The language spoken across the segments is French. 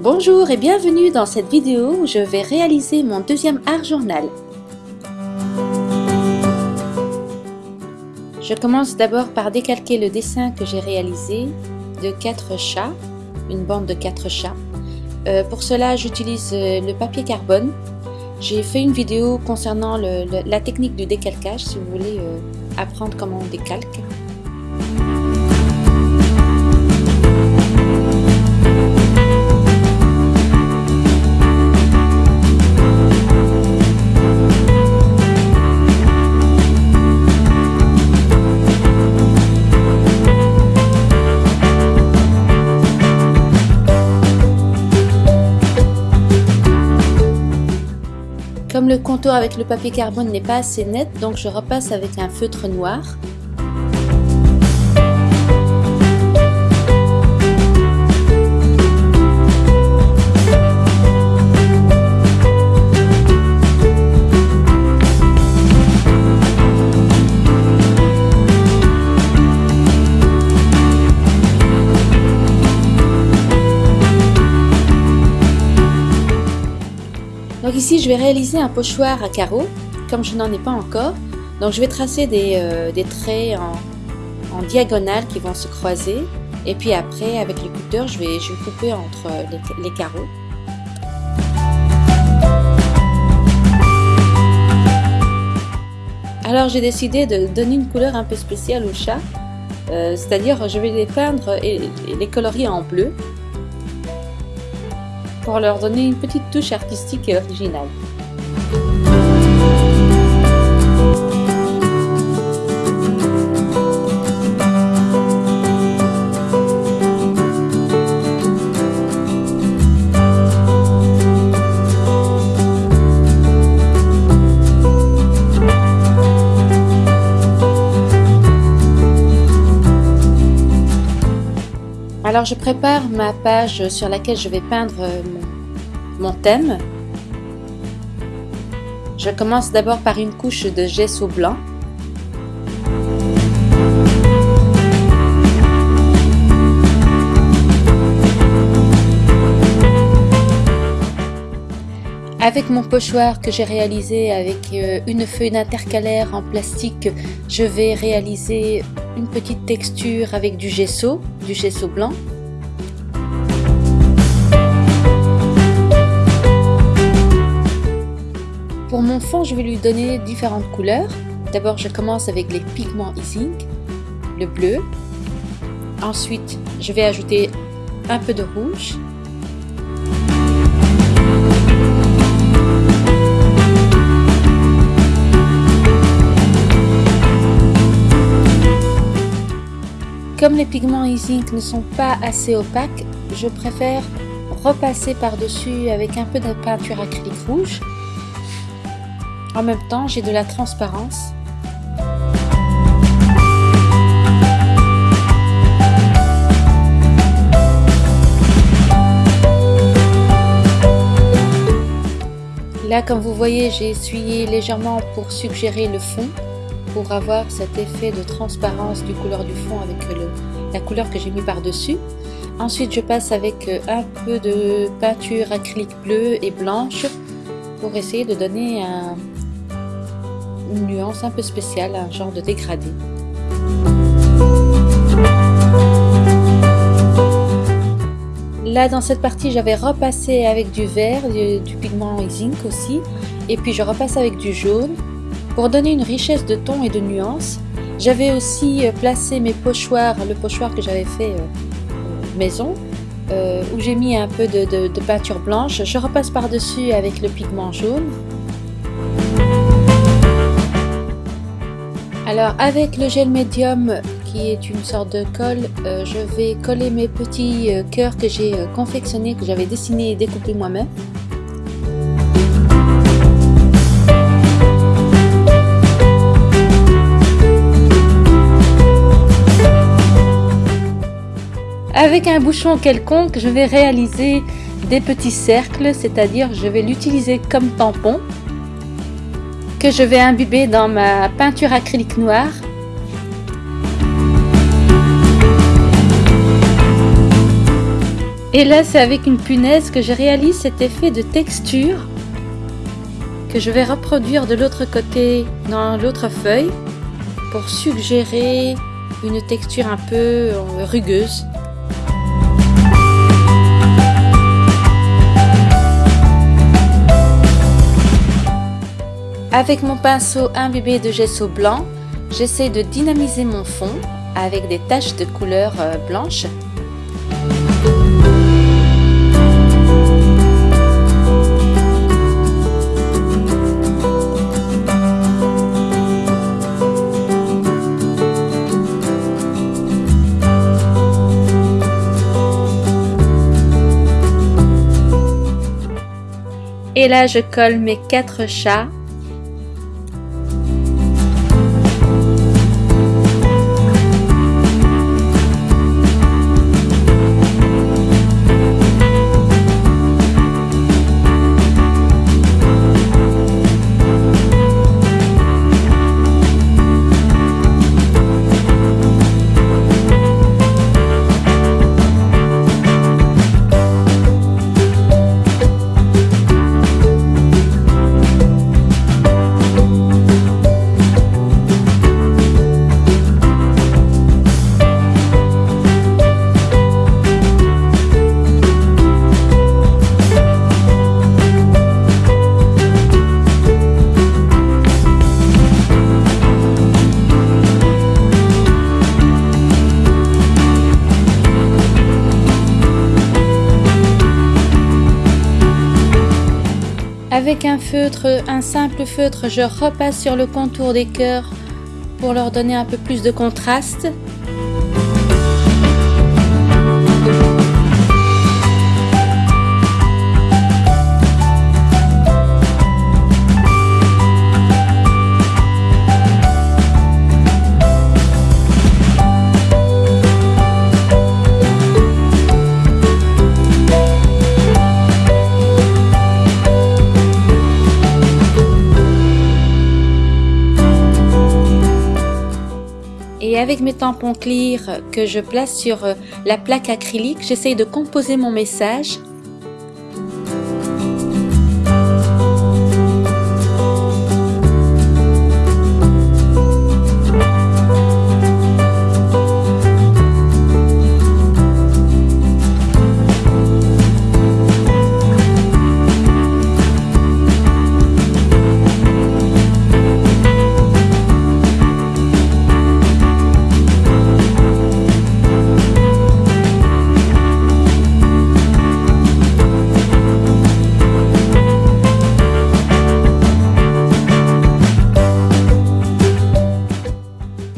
Bonjour et bienvenue dans cette vidéo où je vais réaliser mon deuxième art journal. Je commence d'abord par décalquer le dessin que j'ai réalisé de quatre chats, une bande de quatre chats. Euh, pour cela j'utilise euh, le papier carbone. J'ai fait une vidéo concernant la technique du décalcage si vous voulez euh, apprendre comment on décalque. Comme le contour avec le papier carbone n'est pas assez net, donc je repasse avec un feutre noir. Ici, je vais réaliser un pochoir à carreaux, comme je n'en ai pas encore. Donc je vais tracer des, euh, traits en, diagonale qui vont se croiser. Et puis après, avec le cutter, je vais, je couper entre les, carreaux. Alors j'ai décidé de donner une couleur un peu spéciale aux chats. Euh, c'est-à-dire je vais les peindre et les colorier en bleu pour leur donner une petite touche artistique et originale. Alors je prépare ma page sur laquelle je vais peindre euh, mon, thème. Je commence d'abord par une couche de gesso blanc. Avec mon pochoir que j'ai réalisé avec euh, une feuille d'intercalaire en plastique, je vais réaliser une petite texture avec du gesso, du gesso blanc. Pour mon fond, je vais lui donner différentes couleurs. D'abord, je commence avec les pigments e-zinc, le bleu. Ensuite, je vais ajouter un peu de rouge Comme les pigments e-zinc ne sont pas assez opaques, je préfère repasser par-dessus avec un peu de peinture acrylique rouge. En même temps, j'ai de la transparence. Là, comme vous voyez, j'ai essuyé légèrement pour suggérer le fond pour avoir cet effet de transparence du couleur du fond avec la couleur que j'ai mis par dessus. Ensuite je passe avec euh, un peu de peinture acrylique bleue et blanche pour essayer de donner une nuance un peu spéciale, un genre de dégradé. Là dans cette partie j'avais repassé avec du vert, du, du pigment zinc aussi et puis je repasse avec du jaune pour donner une richesse de ton et de nuances, j'avais aussi euh, placé mes pochoirs, le pochoir que j'avais fait euh, euh, maison, où j'ai mis un peu de, peinture blanche. Je repasse par-dessus avec le pigment jaune. Alors avec le gel médium qui est une sorte de colle, je vais coller mes petits cœurs que j'ai confectionnés, que j'avais dessinés et découpés moi-même. Avec un bouchon quelconque, je vais réaliser des petits cercles, c'est-à-dire je vais l'utiliser comme tampon que je vais imbiber dans ma peinture acrylique noire. Et là, c'est avec une punaise que je réalise cet effet de texture que je vais reproduire de l'autre côté dans l'autre feuille pour suggérer une texture un peu rugueuse. Avec mon pinceau imbibé de gesso blanc, j'essaie de dynamiser mon fond avec des taches de couleur euh, blanche. Et là, je colle mes quatre chats Avec un feutre, un simple feutre, je repasse sur le contour des cœurs pour leur donner un peu plus de contraste. Avec mes tampons clear que je place sur euh, la plaque acrylique, j'essaye de composer mon message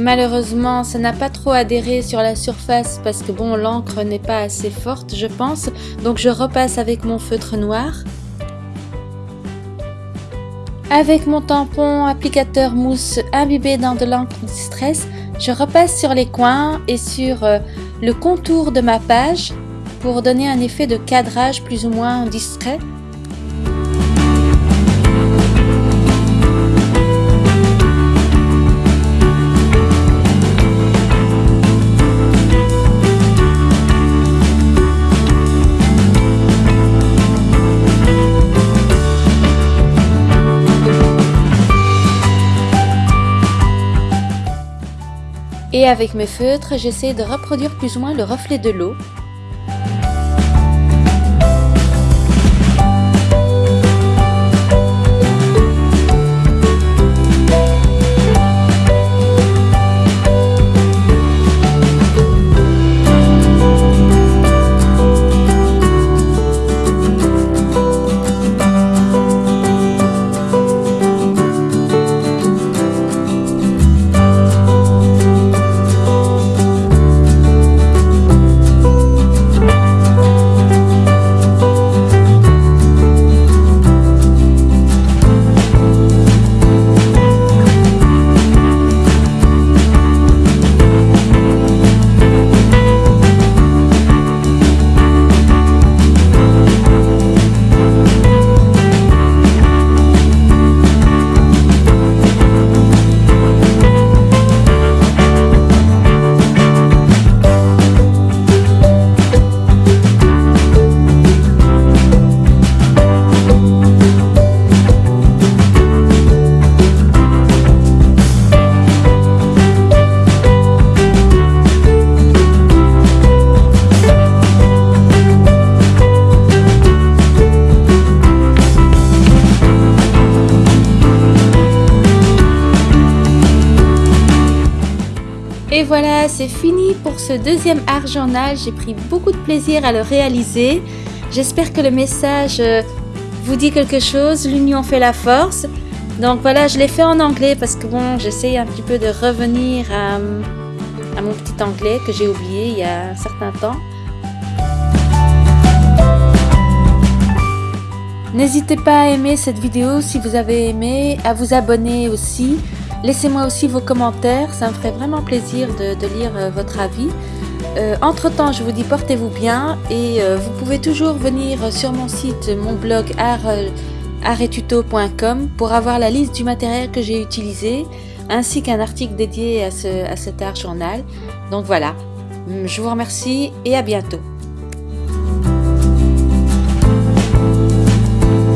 Malheureusement, ça n'a pas trop adhéré sur la surface parce que bon, l'encre n'est pas assez forte, je pense. Donc je repasse avec mon feutre noir. Avec mon tampon applicateur mousse imbibé dans de l'encre distress, je repasse sur les coins et sur euh, le contour de ma page pour donner un effet de cadrage plus ou moins discret Et avec mes feutres, j'essaie de reproduire plus ou moins le reflet de l'eau voilà, c'est fini pour ce deuxième art journal. J'ai pris beaucoup de plaisir à le réaliser. J'espère que le message euh, vous dit quelque chose. L'union fait la force. Donc voilà, je l'ai fait en anglais parce que bon, j'essaye un petit peu de revenir à, à mon petit anglais que j'ai oublié il y a un certain temps. N'hésitez pas à aimer cette vidéo si vous avez aimé, à vous abonner aussi. Laissez-moi aussi vos commentaires, ça me ferait vraiment plaisir de, lire euh, votre avis. Euh, entre temps, je vous dis portez-vous bien et euh, vous pouvez toujours venir sur mon site, mon blog artetuto.com pour avoir la liste du matériel que j'ai utilisé ainsi qu'un article dédié à cet art journal. Donc voilà, je vous remercie et à bientôt.